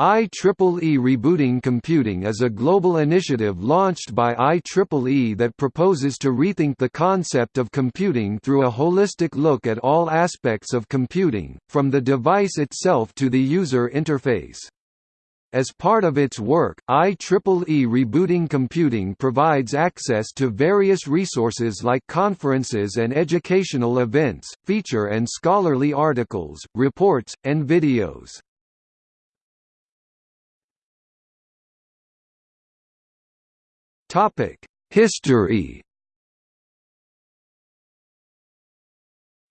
IEEE Rebooting Computing is a global initiative launched by IEEE that proposes to rethink the concept of computing through a holistic look at all aspects of computing, from the device itself to the user interface. As part of its work, IEEE Rebooting Computing provides access to various resources like conferences and educational events, feature and scholarly articles, reports, and videos. History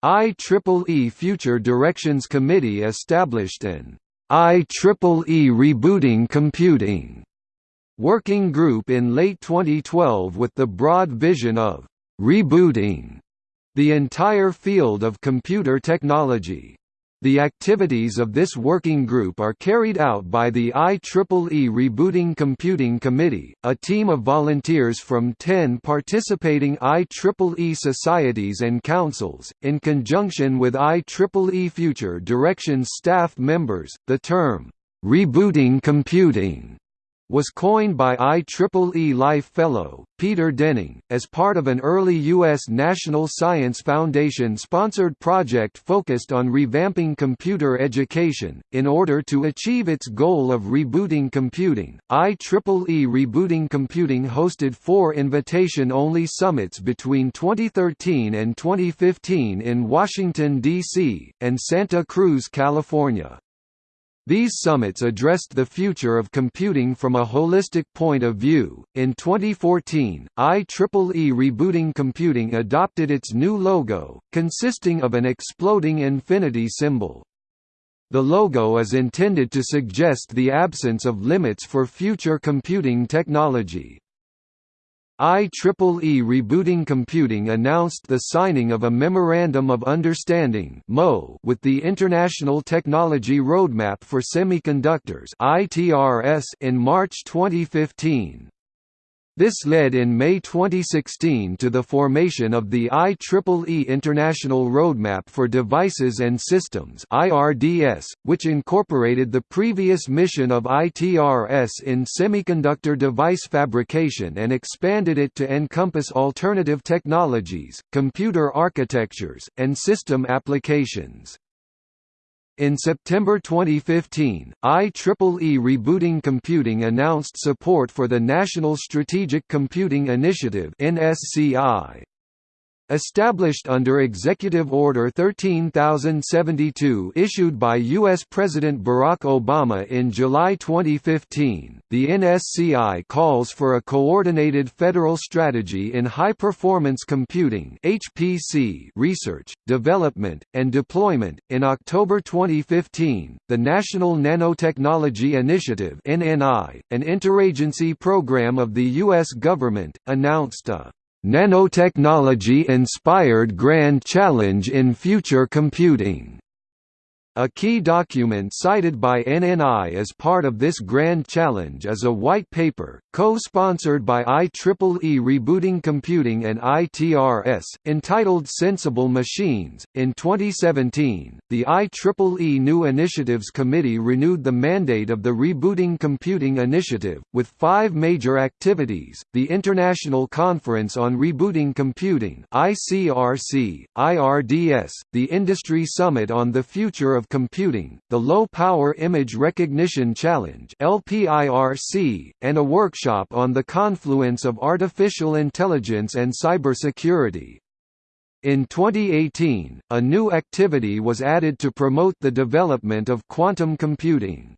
IEEE Future Directions Committee established an IEEE Rebooting Computing working group in late 2012 with the broad vision of rebooting the entire field of computer technology. The activities of this working group are carried out by the IEEE Rebooting Computing Committee, a team of volunteers from 10 participating IEEE societies and councils, in conjunction with IEEE Future Directions staff members. The term, rebooting computing was coined by IEEE Life Fellow, Peter Denning, as part of an early U.S. National Science Foundation-sponsored project focused on revamping computer education. In order to achieve its goal of rebooting computing, IEEE Rebooting Computing hosted four invitation-only summits between 2013 and 2015 in Washington, D.C., and Santa Cruz, California. These summits addressed the future of computing from a holistic point of view. In 2014, IEEE Rebooting Computing adopted its new logo, consisting of an exploding infinity symbol. The logo is intended to suggest the absence of limits for future computing technology. IEEE Rebooting Computing announced the signing of a Memorandum of Understanding with the International Technology Roadmap for Semiconductors in March 2015. This led in May 2016 to the formation of the IEEE International Roadmap for Devices and Systems which incorporated the previous mission of ITRS in semiconductor device fabrication and expanded it to encompass alternative technologies, computer architectures, and system applications. In September 2015, IEEE Rebooting Computing announced support for the National Strategic Computing Initiative NSCI. Established under Executive Order 13072 issued by U.S. President Barack Obama in July 2015, the NSCI calls for a coordinated federal strategy in high-performance computing (HPC) research, development, and deployment. In October 2015, the National Nanotechnology Initiative (NNI), an interagency program of the U.S. government, announced a Nanotechnology-inspired Grand Challenge in Future Computing a key document cited by NNI as part of this Grand Challenge is a white paper, co-sponsored by IEEE Rebooting Computing and ITRS, entitled Sensible Machines. In 2017, the IEEE New Initiatives Committee renewed the mandate of the Rebooting Computing Initiative, with five major activities, the International Conference on Rebooting Computing ICRC, IRDS, the Industry Summit on the Future of of Computing, the Low Power Image Recognition Challenge and a workshop on the confluence of artificial intelligence and cybersecurity. In 2018, a new activity was added to promote the development of quantum computing.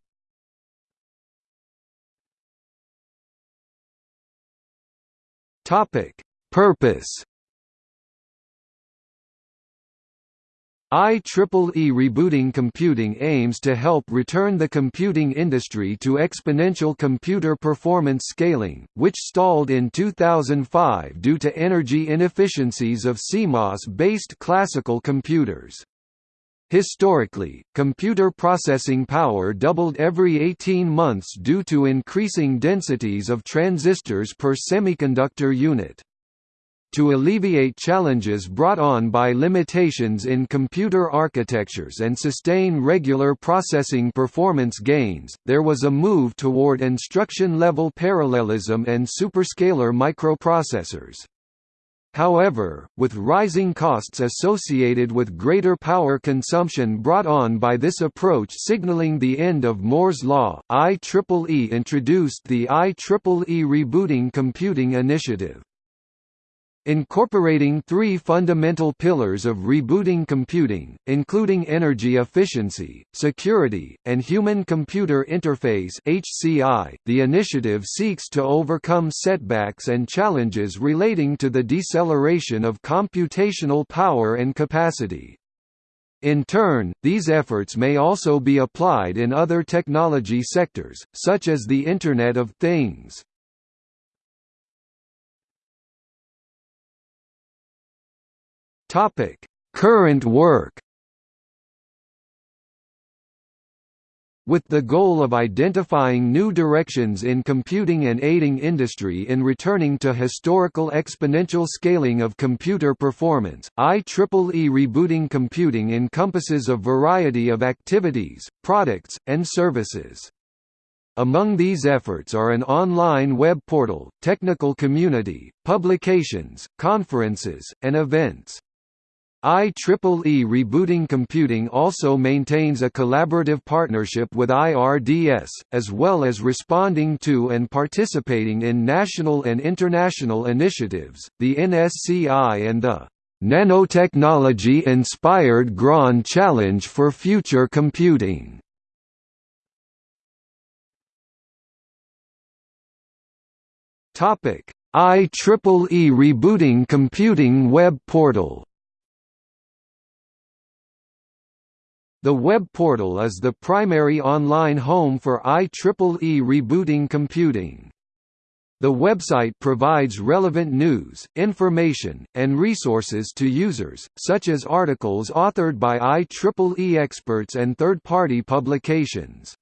Purpose IEEE Rebooting Computing aims to help return the computing industry to exponential computer performance scaling, which stalled in 2005 due to energy inefficiencies of CMOS-based classical computers. Historically, computer processing power doubled every 18 months due to increasing densities of transistors per semiconductor unit. To alleviate challenges brought on by limitations in computer architectures and sustain regular processing performance gains, there was a move toward instruction-level parallelism and superscalar microprocessors. However, with rising costs associated with greater power consumption brought on by this approach signaling the end of Moore's law, IEEE introduced the IEEE Rebooting Computing Initiative. Incorporating three fundamental pillars of rebooting computing, including energy efficiency, security, and human-computer interface (HCI), the initiative seeks to overcome setbacks and challenges relating to the deceleration of computational power and capacity. In turn, these efforts may also be applied in other technology sectors, such as the Internet of Things. Topic: Current work. With the goal of identifying new directions in computing and aiding industry in returning to historical exponential scaling of computer performance, IEEE Rebooting Computing encompasses a variety of activities, products, and services. Among these efforts are an online web portal, technical community, publications, conferences, and events. IEEE Rebooting Computing also maintains a collaborative partnership with IRDS, as well as responding to and participating in national and international initiatives, the NSCI and the Nanotechnology-inspired Grand Challenge for Future Computing. IEEE Rebooting Computing web portal The web portal is the primary online home for IEEE rebooting computing. The website provides relevant news, information, and resources to users, such as articles authored by IEEE experts and third-party publications.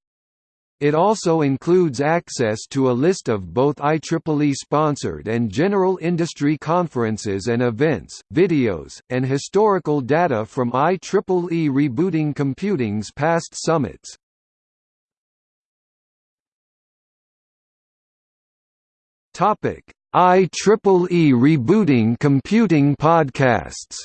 It also includes access to a list of both IEEE-sponsored and general industry conferences and events, videos, and historical data from IEEE Rebooting Computing's past summits. IEEE Rebooting Computing podcasts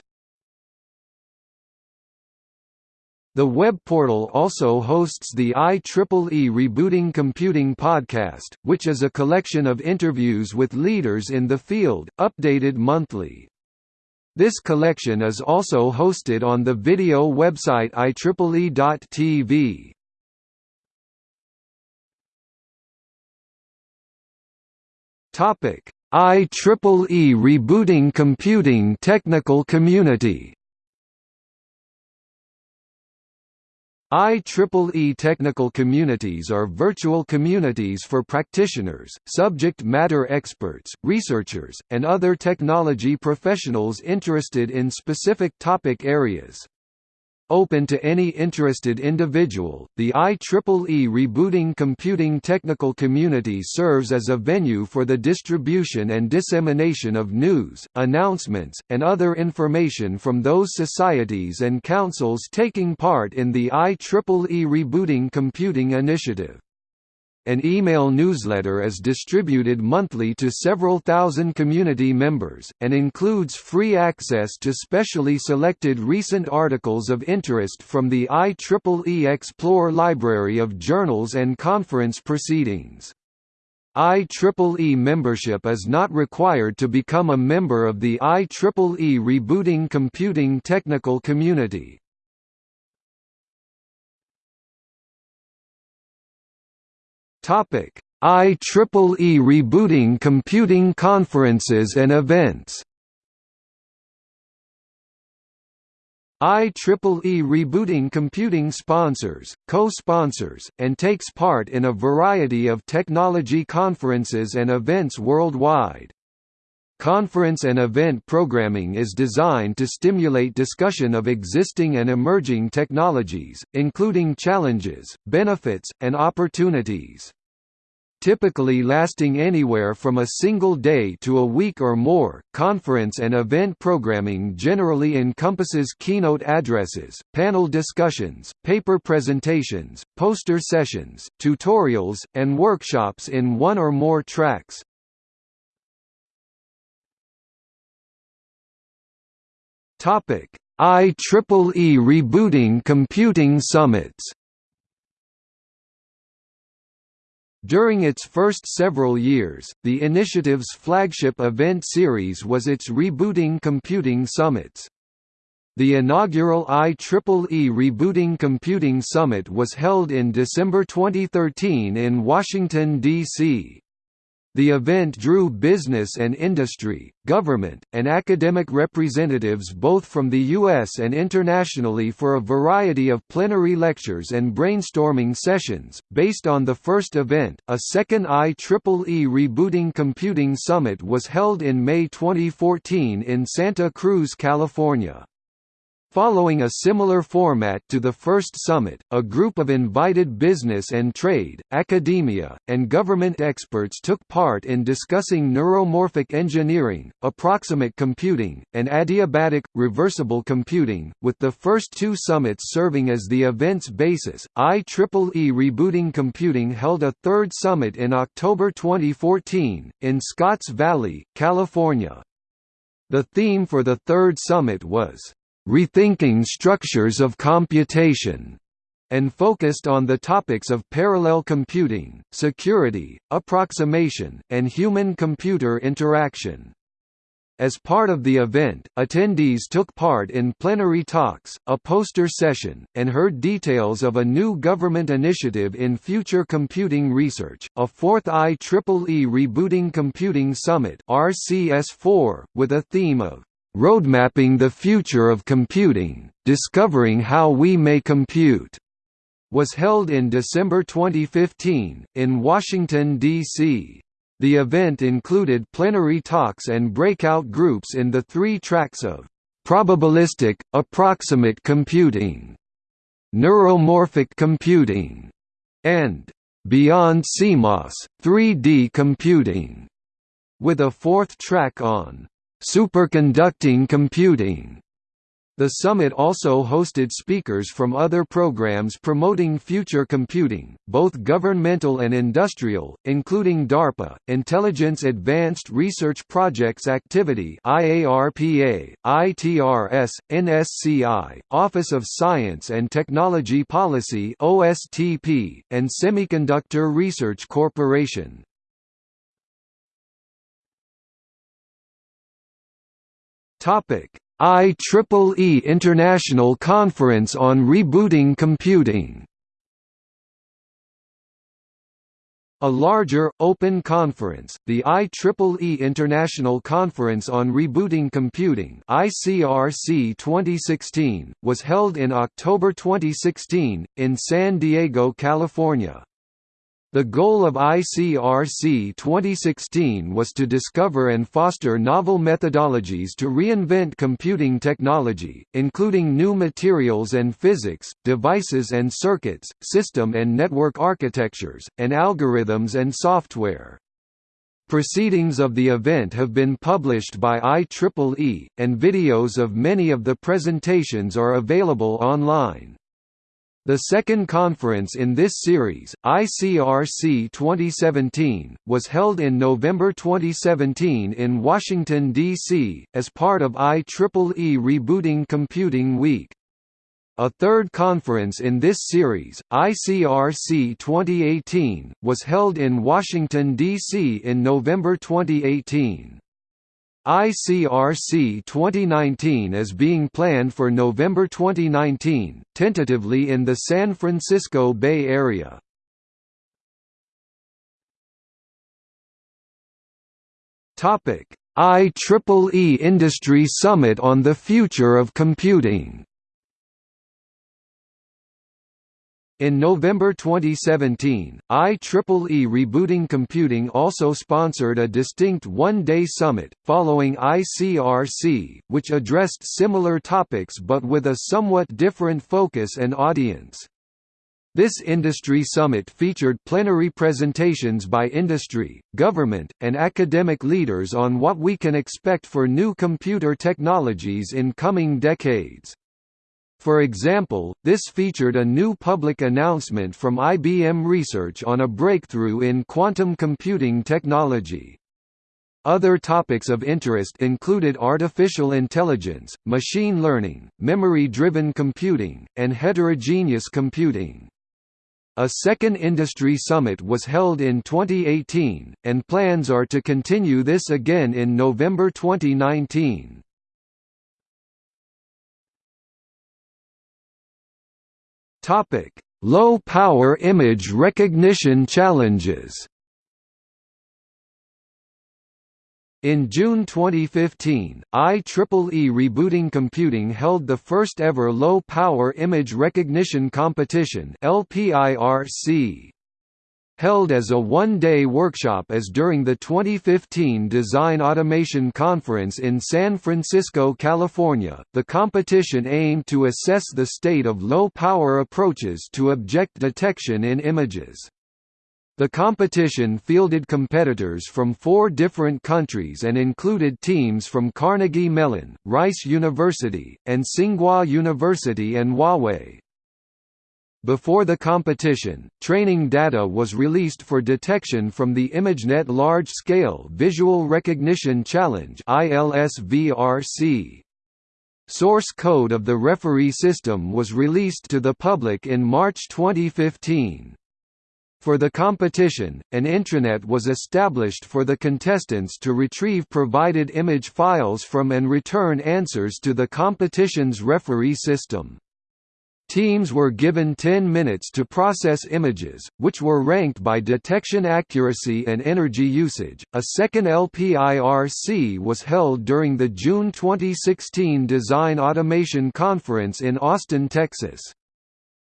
The web portal also hosts the IEEE Rebooting Computing podcast, which is a collection of interviews with leaders in the field, updated monthly. This collection is also hosted on the video website IEEE.tv. IEEE Rebooting Computing Technical Community IEEE technical communities are virtual communities for practitioners, subject matter experts, researchers, and other technology professionals interested in specific topic areas. Open to any interested individual, the IEEE Rebooting Computing Technical Community serves as a venue for the distribution and dissemination of news, announcements, and other information from those societies and councils taking part in the IEEE Rebooting Computing Initiative. An email newsletter is distributed monthly to several thousand community members, and includes free access to specially selected recent articles of interest from the IEEE Xplore library of journals and conference proceedings. IEEE membership is not required to become a member of the IEEE Rebooting Computing Technical Community. Topic: IEEE rebooting computing conferences and events. IEEE Rebooting Computing sponsors, co-sponsors, and takes part in a variety of technology conferences and events worldwide. Conference and event programming is designed to stimulate discussion of existing and emerging technologies, including challenges, benefits, and opportunities. Typically lasting anywhere from a single day to a week or more. Conference and event programming generally encompasses keynote addresses, panel discussions, paper presentations, poster sessions, tutorials, and workshops in one or more tracks. Topic: IEEE Rebooting Computing Summits During its first several years, the initiative's flagship event series was its Rebooting Computing Summits. The inaugural IEEE Rebooting Computing Summit was held in December 2013 in Washington, D.C. The event drew business and industry, government, and academic representatives both from the U.S. and internationally for a variety of plenary lectures and brainstorming sessions. Based on the first event, a second IEEE Rebooting Computing Summit was held in May 2014 in Santa Cruz, California. Following a similar format to the first summit, a group of invited business and trade, academia, and government experts took part in discussing neuromorphic engineering, approximate computing, and adiabatic, reversible computing, with the first two summits serving as the event's basis. IEEE Rebooting Computing held a third summit in October 2014, in Scotts Valley, California. The theme for the third summit was rethinking structures of computation, and focused on the topics of parallel computing, security, approximation, and human-computer interaction. As part of the event, attendees took part in plenary talks, a poster session, and heard details of a new government initiative in future computing research, a fourth IEEE Rebooting Computing Summit RCS4, with a theme of Roadmapping the Future of Computing, Discovering How We May Compute, was held in December 2015, in Washington, D.C. The event included plenary talks and breakout groups in the three tracks of probabilistic, approximate computing, neuromorphic computing, and beyond CMOS, 3D computing, with a fourth track on Superconducting computing the summit also hosted speakers from other programs promoting future computing, both governmental and industrial, including DARPA, Intelligence Advanced Research Projects Activity IARPA, ITRS, NSCI, Office of Science and Technology Policy OSTP, and Semiconductor Research Corporation. IEEE International Conference on Rebooting Computing. A larger, open conference, the IEEE International Conference on Rebooting Computing ICRC 2016, was held in October 2016, in San Diego, California. The goal of ICRC 2016 was to discover and foster novel methodologies to reinvent computing technology, including new materials and physics, devices and circuits, system and network architectures, and algorithms and software. Proceedings of the event have been published by IEEE, and videos of many of the presentations are available online. The second conference in this series, ICRC 2017, was held in November 2017 in Washington, D.C., as part of IEEE Rebooting Computing Week. A third conference in this series, ICRC 2018, was held in Washington, D.C. in November 2018. ICRC 2019 is being planned for November 2019, tentatively in the San Francisco Bay Area. IEEE Industry Summit on the Future of Computing In November 2017, IEEE Rebooting Computing also sponsored a distinct one-day summit, following ICRC, which addressed similar topics but with a somewhat different focus and audience. This industry summit featured plenary presentations by industry, government, and academic leaders on what we can expect for new computer technologies in coming decades. For example, this featured a new public announcement from IBM Research on a breakthrough in quantum computing technology. Other topics of interest included artificial intelligence, machine learning, memory-driven computing, and heterogeneous computing. A second industry summit was held in 2018, and plans are to continue this again in November 2019. Low-power image recognition challenges In June 2015, IEEE Rebooting Computing held the first ever low-power image recognition competition LPIRC. Held as a one-day workshop as during the 2015 Design Automation Conference in San Francisco, California, the competition aimed to assess the state of low-power approaches to object detection in images. The competition fielded competitors from four different countries and included teams from Carnegie Mellon, Rice University, and Tsinghua University and Huawei. Before the competition, training data was released for detection from the ImageNet Large-Scale Visual Recognition Challenge Source code of the referee system was released to the public in March 2015. For the competition, an intranet was established for the contestants to retrieve provided image files from and return answers to the competition's referee system. Teams were given 10 minutes to process images, which were ranked by detection accuracy and energy usage. A second LPIRC was held during the June 2016 Design Automation Conference in Austin, Texas.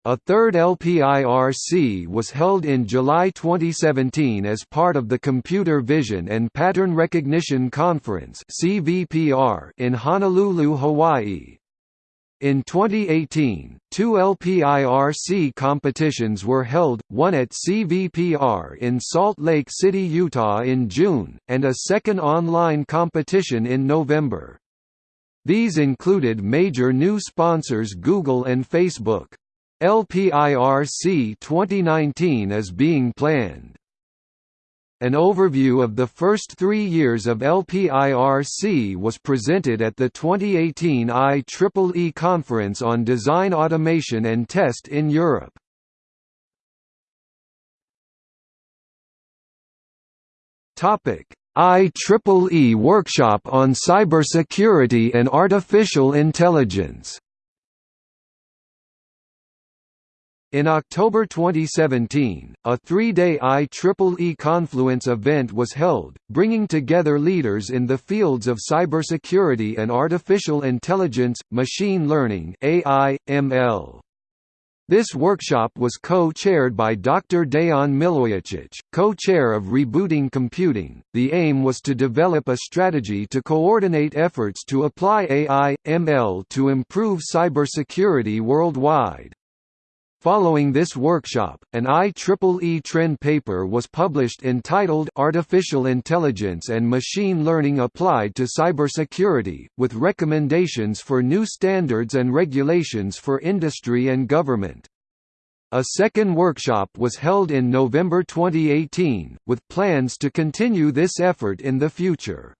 A third LPIRC was held in July 2017 as part of the Computer Vision and Pattern Recognition Conference in Honolulu, Hawaii. In 2018, two LPIRC competitions were held, one at CVPR in Salt Lake City, Utah in June, and a second online competition in November. These included major new sponsors Google and Facebook. LPIRC 2019 is being planned. An overview of the first three years of LPIRC was presented at the 2018 IEEE Conference on Design Automation and Test in Europe. IEEE Workshop on Cybersecurity and Artificial Intelligence In October 2017, a three-day IEEE Confluence event was held, bringing together leaders in the fields of cybersecurity and artificial intelligence, machine learning AI, ML. This workshop was co-chaired by Dr. Dejan Milojicic, co-chair of Rebooting Computing. The aim was to develop a strategy to coordinate efforts to apply AI, ML to improve cybersecurity worldwide. Following this workshop, an IEEE trend paper was published entitled Artificial Intelligence and Machine Learning Applied to Cybersecurity, with recommendations for new standards and regulations for industry and government. A second workshop was held in November 2018, with plans to continue this effort in the future.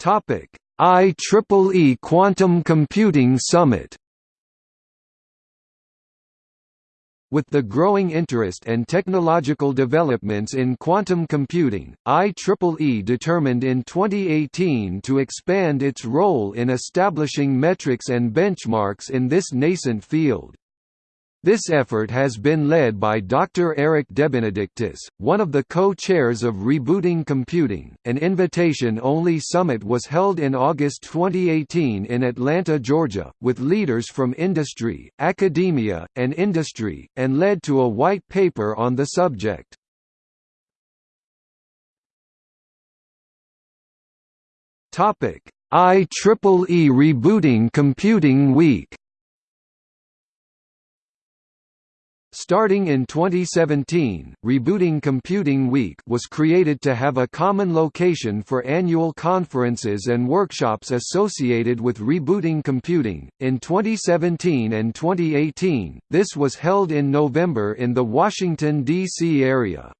Topic IEEE Quantum Computing Summit With the growing interest and technological developments in quantum computing, IEEE determined in 2018 to expand its role in establishing metrics and benchmarks in this nascent field. This effort has been led by Dr. Eric DeBenedictis, one of the co-chairs of Rebooting Computing. An invitation-only summit was held in August 2018 in Atlanta, Georgia, with leaders from industry, academia, and industry, and led to a white paper on the subject. Topic: IEEE Rebooting Computing Week Starting in 2017, Rebooting Computing Week was created to have a common location for annual conferences and workshops associated with rebooting computing. In 2017 and 2018, this was held in November in the Washington, D.C. area.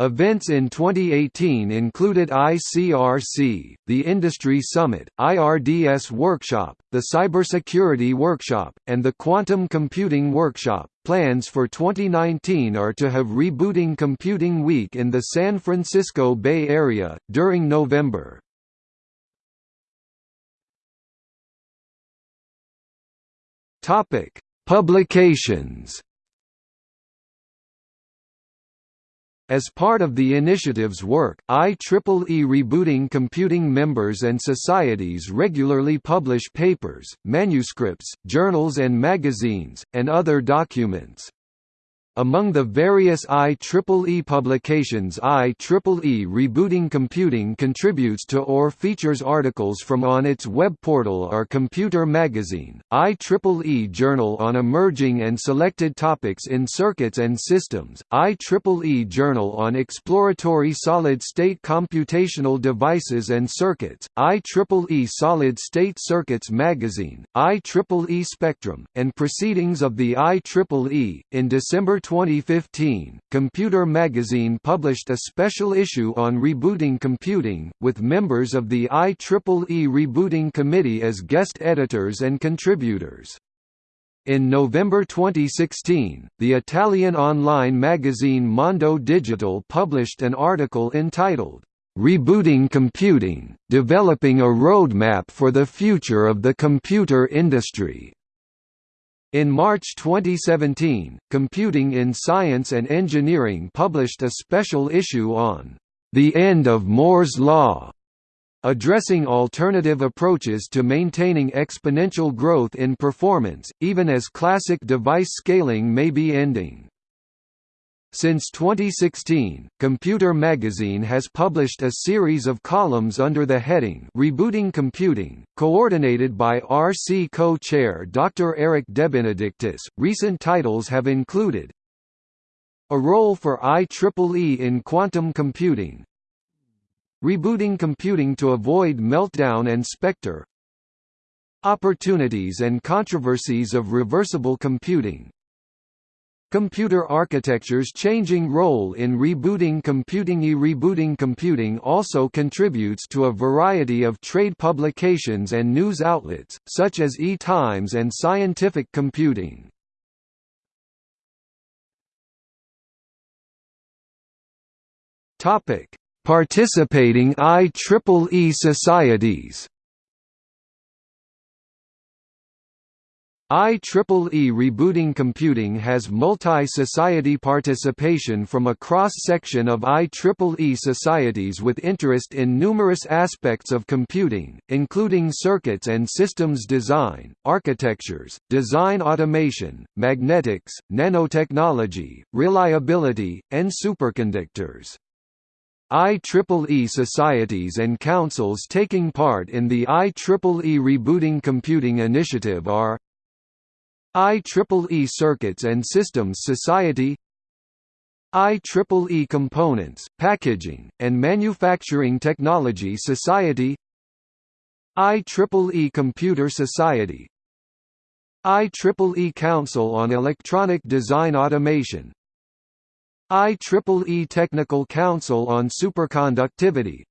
Events in 2018 included ICRC, the Industry Summit, IRDS Workshop, the Cybersecurity Workshop, and the Quantum Computing Workshop. Plans for 2019 are to have Rebooting Computing Week in the San Francisco Bay Area, during November. Publications As part of the initiative's work, IEEE Rebooting Computing members and societies regularly publish papers, manuscripts, journals and magazines, and other documents. Among the various IEEE publications IEEE Rebooting Computing contributes to or features articles from on its web portal are Computer Magazine, IEEE Journal on Emerging and Selected Topics in Circuits and Systems, IEEE Journal on Exploratory Solid-State Computational Devices and Circuits, IEEE Solid-State Circuits Magazine, IEEE Spectrum, and Proceedings of the IEEE. In December 2015, Computer Magazine published a special issue on rebooting computing, with members of the IEEE Rebooting Committee as guest editors and contributors. In November 2016, the Italian online magazine Mondo Digitale published an article entitled, Rebooting Computing, Developing a Roadmap for the Future of the Computer Industry. In March 2017, Computing in Science and Engineering published a special issue on the end of Moore's Law, addressing alternative approaches to maintaining exponential growth in performance, even as classic device scaling may be ending. Since 2016, Computer Magazine has published a series of columns under the heading Rebooting Computing, coordinated by RC co-chair Dr. Eric DeBenedictis. Recent titles have included A Role for IEEE in Quantum Computing Rebooting Computing to Avoid Meltdown and Spectre Opportunities and Controversies of Reversible Computing Computer architecture's changing role in rebooting computing E-rebooting computing also contributes to a variety of trade publications and news outlets, such as EE Times and Scientific Computing. Participating IEEE societies IEEE Rebooting Computing has multi-society participation from a cross-section of IEEE societies with interest in numerous aspects of computing, including circuits and systems design, architectures, design automation, magnetics, nanotechnology, reliability, and superconductors. IEEE societies and councils taking part in the IEEE Rebooting Computing Initiative are IEEE Circuits and Systems Society IEEE Components, Packaging, and Manufacturing Technology Society IEEE Computer Society IEEE Council on Electronic Design Automation IEEE Technical Council on Superconductivity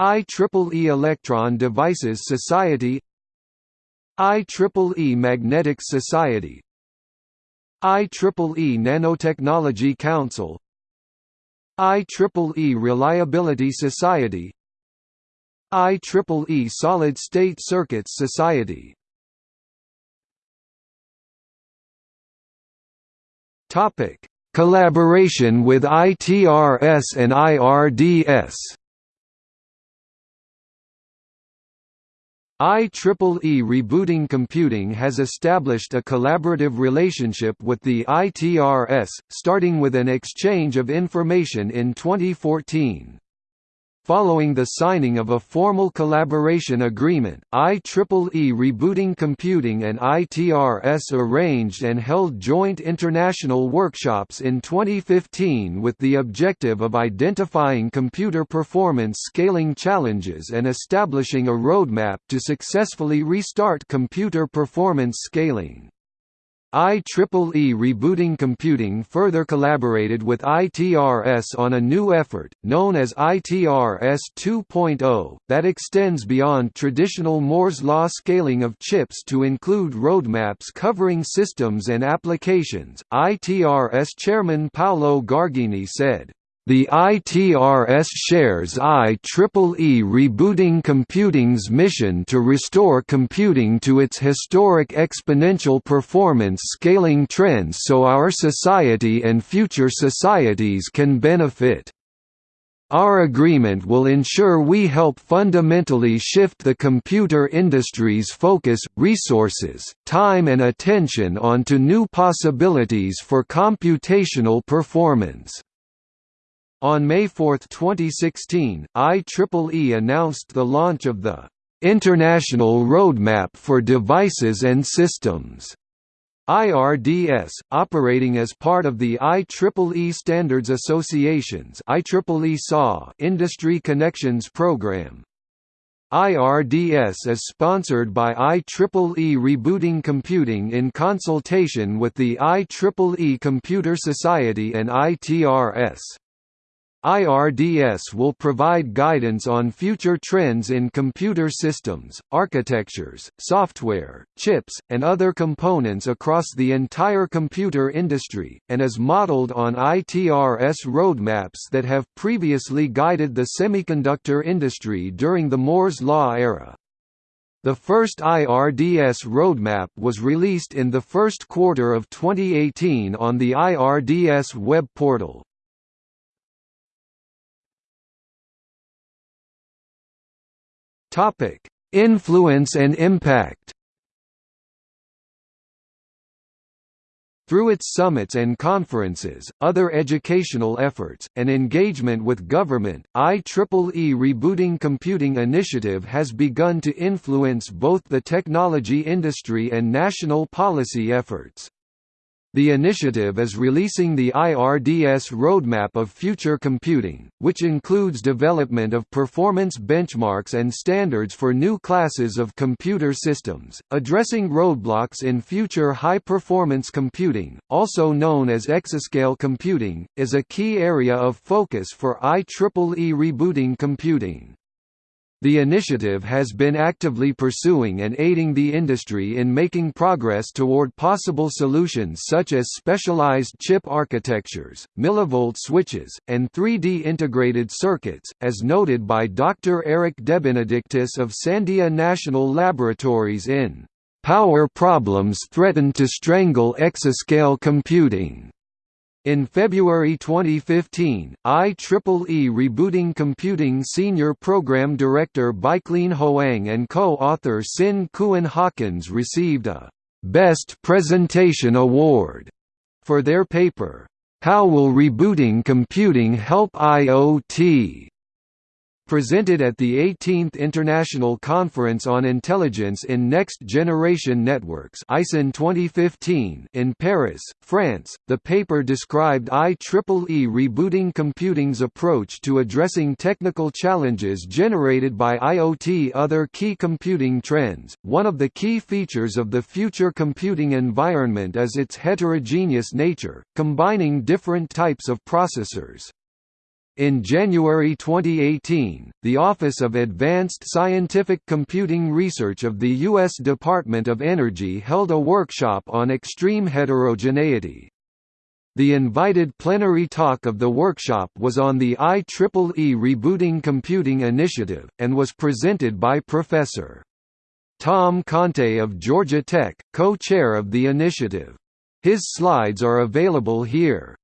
IEEE Electron Devices Society IEEE Magnetic Society. IEEE Nanotechnology Council. IEEE Reliability Society. IEEE Solid State Circuits Society. Topic: Collaboration with ITRS and IRDS IEEE Rebooting Computing has established a collaborative relationship with the ITRS, starting with an exchange of information in 2014. Following the signing of a formal collaboration agreement, IEEE Rebooting Computing and ITRS arranged and held joint international workshops in 2015 with the objective of identifying computer performance scaling challenges and establishing a roadmap to successfully restart computer performance scaling. IEEE Rebooting Computing further collaborated with ITRS on a new effort, known as ITRS 2.0, that extends beyond traditional Moore's law scaling of chips to include roadmaps covering systems and applications. ITRS chairman Paolo Gargini said, the ITRS shares IEEE Rebooting Computing's mission to restore computing to its historic exponential performance scaling trends so our society and future societies can benefit. Our agreement will ensure we help fundamentally shift the computer industry's focus, resources, time and attention onto new possibilities for computational performance. On May 4, 2016, IEEE announced the launch of the International Roadmap for Devices and Systems IRDS, operating as part of the IEEE Standards Association's IEEE SAW Industry Connections Program. IRDS is sponsored by IEEE Rebooting Computing in consultation with the IEEE Computer Society and ITRS. IRDS will provide guidance on future trends in computer systems, architectures, software, chips, and other components across the entire computer industry, and is modeled on ITRS roadmaps that have previously guided the semiconductor industry during the Moore's Law era. The first IRDS roadmap was released in the first quarter of 2018 on the IRDS web portal. Topic: Influence and impact. Through its summits and conferences, other educational efforts, and engagement with government, IEEE Rebooting Computing Initiative has begun to influence both the technology industry and national policy efforts. The initiative is releasing the IRDS Roadmap of Future Computing, which includes development of performance benchmarks and standards for new classes of computer systems, addressing roadblocks in future high-performance computing, also known as exascale computing, is a key area of focus for IEEE rebooting computing. The initiative has been actively pursuing and aiding the industry in making progress toward possible solutions such as specialized chip architectures, millivolt switches, and 3D integrated circuits, as noted by Dr. Eric DeBenedictis of Sandia National Laboratories in "'Power Problems Threaten to Strangle Exascale Computing' In February 2015, IEEE Rebooting Computing Senior Program Director Bichlien Hoang and co-author Sin Kuan Hawkins received a «Best Presentation Award» for their paper, How Will Rebooting Computing Help IoT? Presented at the 18th International Conference on Intelligence in Next Generation Networks ICIN 2015 in Paris, France, the paper described IEEE rebooting computing's approach to addressing technical challenges generated by IoT other key computing trends. One of the key features of the future computing environment is its heterogeneous nature, combining different types of processors. In January 2018, the Office of Advanced Scientific Computing Research of the U.S. Department of Energy held a workshop on extreme heterogeneity. The invited plenary talk of the workshop was on the IEEE Rebooting Computing Initiative, and was presented by Professor. Tom Conte of Georgia Tech, co-chair of the initiative. His slides are available here.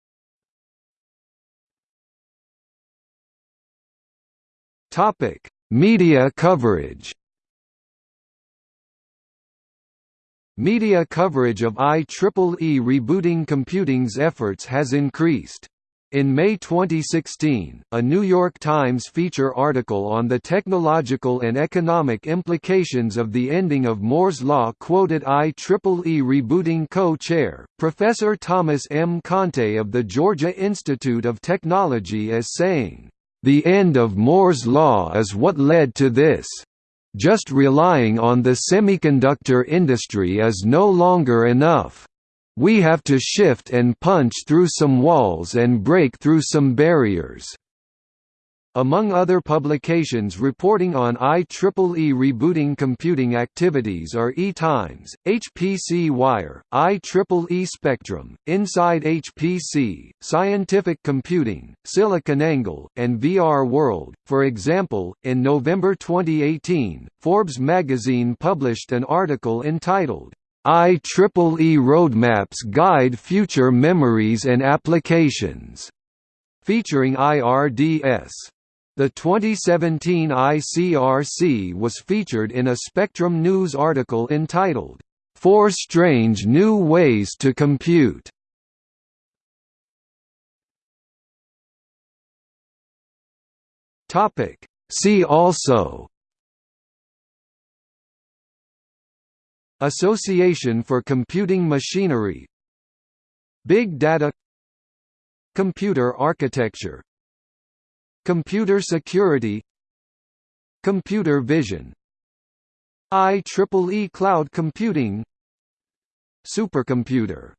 Topic: Media coverage. Media coverage of IEEE rebooting computing's efforts has increased. In May 2016, a New York Times feature article on the technological and economic implications of the ending of Moore's Law quoted IEEE rebooting co-chair, Professor Thomas M. Conte of the Georgia Institute of Technology as saying, "...the end of Moore's Law is what led to this. Just relying on the semiconductor industry is no longer enough." We have to shift and punch through some walls and break through some barriers. Among other publications reporting on IEEE rebooting computing activities are EE Times, HPC Wire, IEEE Spectrum, Inside HPC, Scientific Computing, SiliconANGLE, and VR World. For example, in November 2018, Forbes magazine published an article entitled, IEEE Roadmaps Guide Future Memories and Applications, featuring IRDS. The 2017 ICRC was featured in a Spectrum News article entitled, Four Strange New Ways to Compute. See also. Association for Computing Machinery. Big Data. Computer architecture Computer security Computer vision IEEE cloud computing Supercomputer